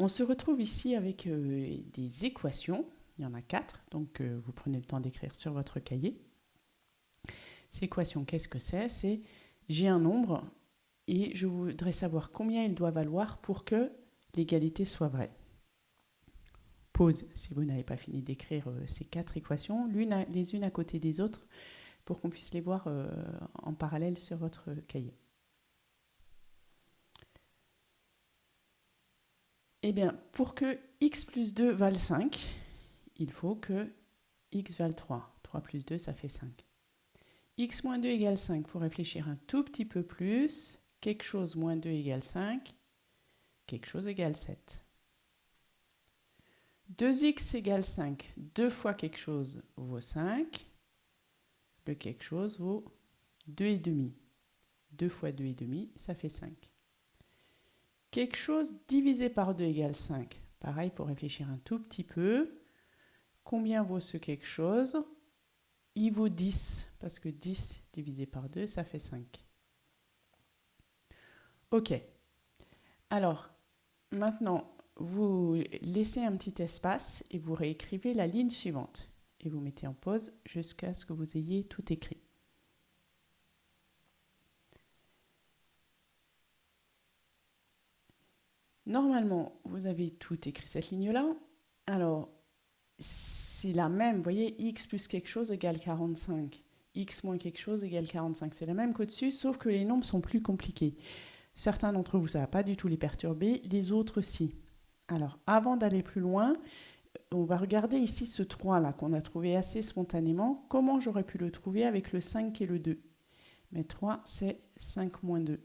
On se retrouve ici avec euh, des équations. Il y en a quatre, donc euh, vous prenez le temps d'écrire sur votre cahier. Ces équations, qu'est-ce que c'est? C'est j'ai un nombre et je voudrais savoir combien il doit valoir pour que l'égalité soit vraie. Pause si vous n'avez pas fini d'écrire euh, ces quatre équations, les unes à côté des autres, pour qu'on puisse les voir en parallèle sur votre cahier. Eh bien, pour que x plus 2 vale 5, il faut que x vale 3. 3 plus 2, ça fait 5. x moins 2 égale 5, il faut réfléchir un tout petit peu plus. Quelque chose moins 2 égale 5. Quelque chose égale 7. 2x égale 5. Deux fois quelque chose vaut 5. Le quelque chose vaut 2,5. 2 fois 2,5, ça fait 5. Quelque chose divisé par 2 égale 5. Pareil, il faut réfléchir un tout petit peu. Combien vaut ce quelque chose? Il vaut 10, parce que 10 divisé par 2, ça fait 5. OK. Alors, maintenant, vous laissez un petit espace et vous réécrivez la ligne suivante. Et vous mettez en pause jusqu'à ce que vous ayez tout écrit. Normalement, vous avez tout écrit cette ligne-là. Alors, c'est la même, vous voyez, x plus quelque chose égale 45. x moins quelque chose égale 45. C'est la même qu'au-dessus, sauf que les nombres sont plus compliqués. Certains d'entre vous, ça ne va pas du tout les perturber, les autres, si. Alors, avant d'aller plus loin, on va regarder ici ce 3 là qu'on a trouvé assez spontanément. Comment j'aurais pu le trouver avec le 5 et le 2 Mais 3, c'est 5 moins 2.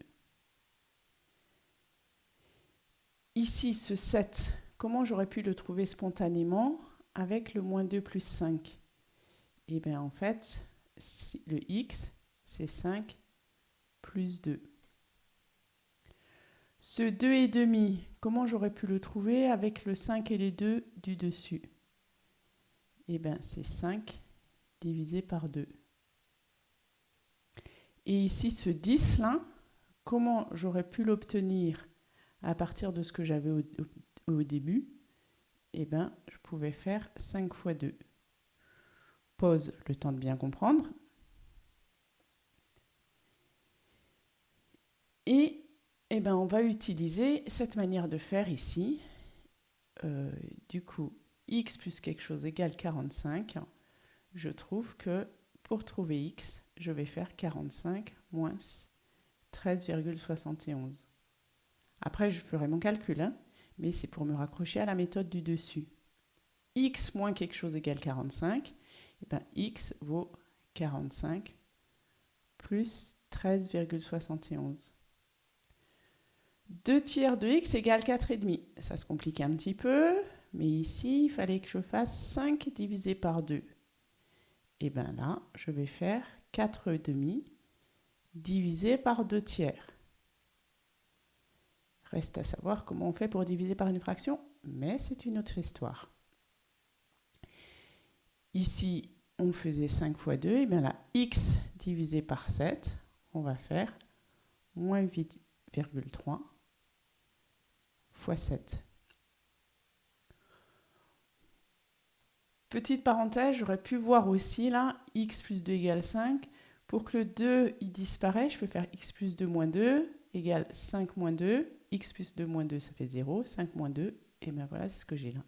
Ici, ce 7, comment j'aurais pu le trouver spontanément avec le moins 2 plus 5 Eh bien, en fait, le x, c'est 5 plus 2. Ce 2,5, comment j'aurais pu le trouver avec le 5 et les 2 du dessus? Eh bien, c'est 5 divisé par 2. Et ici, ce 10 là, comment j'aurais pu l'obtenir? À partir de ce que j'avais au, début, eh ben, je pouvais faire 5 fois 2. Pause le temps de bien comprendre. Et eh ben, on va utiliser cette manière de faire ici. Euh, du coup, x plus quelque chose égale 45. Je trouve que pour trouver x, je vais faire 45 moins 13,71. Après, je ferai mon calcul, hein, mais c'est pour me raccrocher à la méthode du dessus. x moins quelque chose égale 45, et eh ben x vaut 45 plus 13,71. 2 tiers de x égale 4,5. Ça se complique un petit peu, mais ici, il fallait que je fasse 5 divisé par 2. Et bien là, je vais faire 4,5 divisé par 2 tiers. Reste à savoir comment on fait pour diviser par une fraction, mais c'est une autre histoire. Ici, on faisait 5 fois 2, et bien là, x divisé par 7, on va faire moins 8,3 fois 7. Petite parenthèse, j'aurais pu voir aussi là, x plus 2 égale 5. Pour que le 2 il disparaisse, je peux faire x plus 2 moins 2 égale 5 moins 2 x plus 2 moins 2, ça fait 0. 5 moins 2, et bien voilà, c'est ce que j'ai là.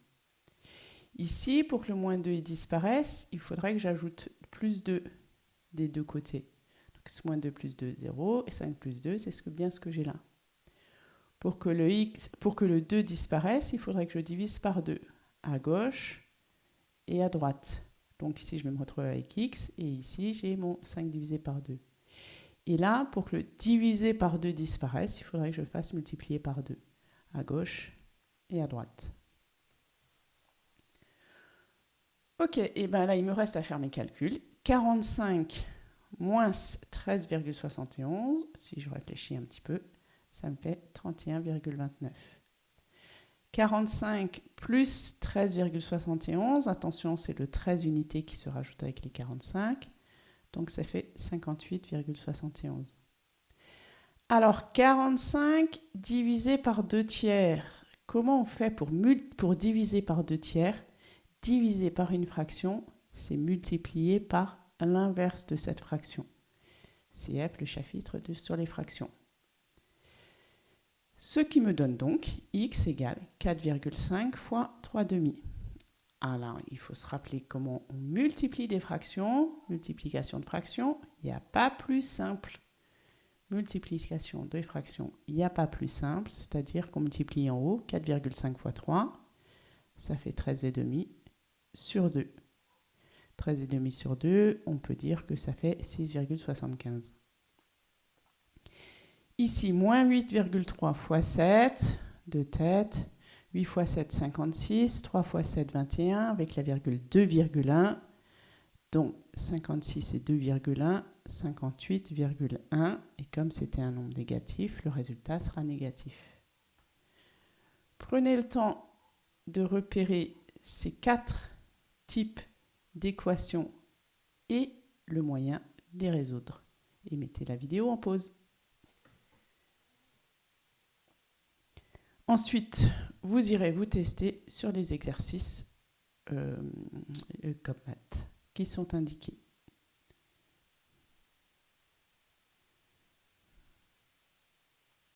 Ici, pour que le moins 2 disparaisse, il faudrait que j'ajoute plus 2 des deux côtés. Donc moins 2 plus 2, 0, et 5 plus 2, c'est bien ce que j'ai là. Pour que, le x, pour que le 2 disparaisse, il faudrait que je divise par 2, à gauche et à droite. Donc ici, je vais me retrouver avec x, et ici, j'ai mon 5 divisé par 2. Et là, pour que le divisé par 2 disparaisse, il faudrait que je fasse multiplier par 2, à gauche et à droite. Ok, et bien là, il me reste à faire mes calculs. 45 moins 13,71, si je réfléchis un petit peu, ça me fait 31,29. 45 plus 13,71, attention, c'est le 13 unités qui se rajoute avec les 45. Donc ça fait 58,71. Alors 45 divisé par 2 tiers, comment on fait pour, diviser par deux tiers? Diviser par une fraction, c'est multiplier par l'inverse de cette fraction. CF, le chapitre sur les fractions. Ce qui me donne donc x égale 4,5 fois 3 demi. Alors, il faut se rappeler comment on multiplie des fractions. Multiplication de fractions, il n'y a pas plus simple. Multiplication de fractions, il n'y a pas plus simple, c'est-à-dire qu'on multiplie en haut 4,5 fois 3, ça fait 13,5 sur 2. 13,5 sur 2, on peut dire que ça fait 6,75. Ici, moins 8,3 fois 7, de tête, 8 fois 7, 56, 3 fois 7, 21, avec la virgule 2,1, donc 56 et 2,1, 58,1, et comme c'était un nombre négatif, le résultat sera négatif. Prenez le temps de repérer ces quatre types d'équations et le moyen de les résoudre. Et mettez la vidéo en pause. Ensuite, vous irez vous tester sur les exercices euh, euh, comme maths qui sont indiqués.